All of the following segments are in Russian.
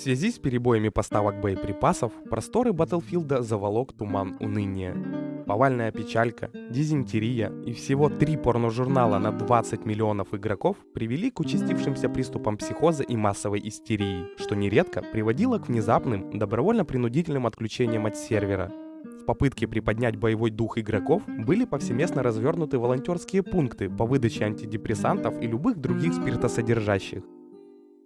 В связи с перебоями поставок боеприпасов, просторы Батлфилда заволок туман уныния. Повальная печалька, дизентерия и всего три порножурнала на 20 миллионов игроков привели к участившимся приступам психоза и массовой истерии, что нередко приводило к внезапным, добровольно-принудительным отключениям от сервера. В попытке приподнять боевой дух игроков были повсеместно развернуты волонтерские пункты по выдаче антидепрессантов и любых других спиртосодержащих.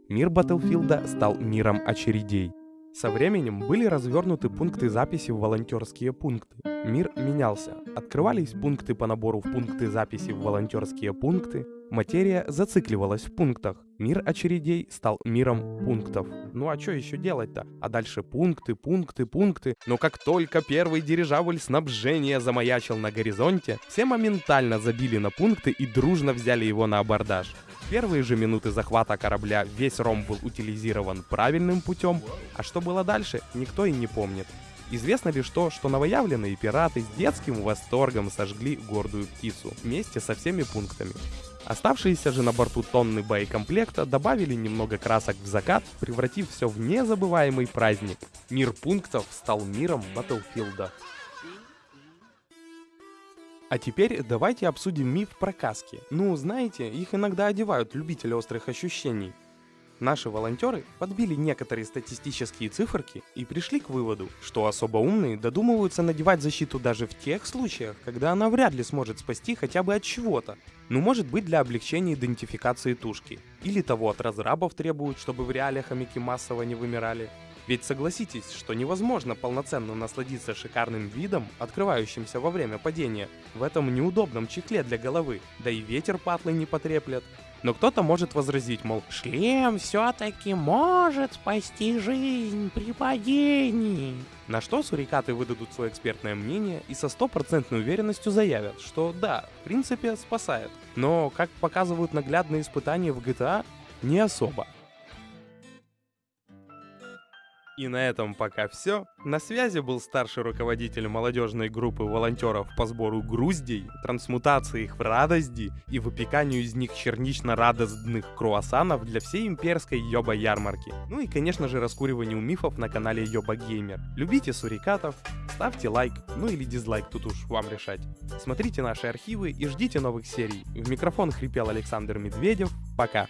Мир Батлфилда стал миром очередей. Со временем были развернуты пункты записи в волонтерские пункты. Мир менялся. Открывались пункты по набору в пункты записи в волонтерские пункты. Материя зацикливалась в пунктах. Мир очередей стал миром пунктов. Ну а что еще делать-то? А дальше пункты, пункты, пункты. Но как только первый дирижабль снабжения замаячил на горизонте, все моментально забили на пункты и дружно взяли его на абордаж первые же минуты захвата корабля весь ром был утилизирован правильным путем, а что было дальше, никто и не помнит. Известно лишь то, что новоявленные пираты с детским восторгом сожгли гордую птицу вместе со всеми пунктами. Оставшиеся же на борту тонны боекомплекта добавили немного красок в закат, превратив все в незабываемый праздник. Мир пунктов стал миром Батлфилда. А теперь давайте обсудим миф про каски. Ну, знаете, их иногда одевают любители острых ощущений. Наши волонтеры подбили некоторые статистические циферки и пришли к выводу, что особо умные додумываются надевать защиту даже в тех случаях, когда она вряд ли сможет спасти хотя бы от чего-то. Ну может быть для облегчения идентификации тушки. Или того от разрабов требуют, чтобы в реалиях хомяки массово не вымирали. Ведь согласитесь, что невозможно полноценно насладиться шикарным видом, открывающимся во время падения, в этом неудобном чехле для головы, да и ветер патлы не потреплет. Но кто-то может возразить, мол, шлем все-таки может спасти жизнь при падении. На что сурикаты выдадут свое экспертное мнение и со стопроцентной уверенностью заявят, что да, в принципе спасает. Но, как показывают наглядные испытания в GTA, не особо. И на этом пока все. На связи был старший руководитель молодежной группы волонтеров по сбору груздей, трансмутации их в радости и выпеканию из них чернично-радостных круассанов для всей имперской Йоба-ярмарки. Ну и, конечно же, раскуриванию мифов на канале Йоба Геймер. Любите сурикатов, ставьте лайк, ну или дизлайк, тут уж вам решать. Смотрите наши архивы и ждите новых серий. В микрофон хрипел Александр Медведев. Пока.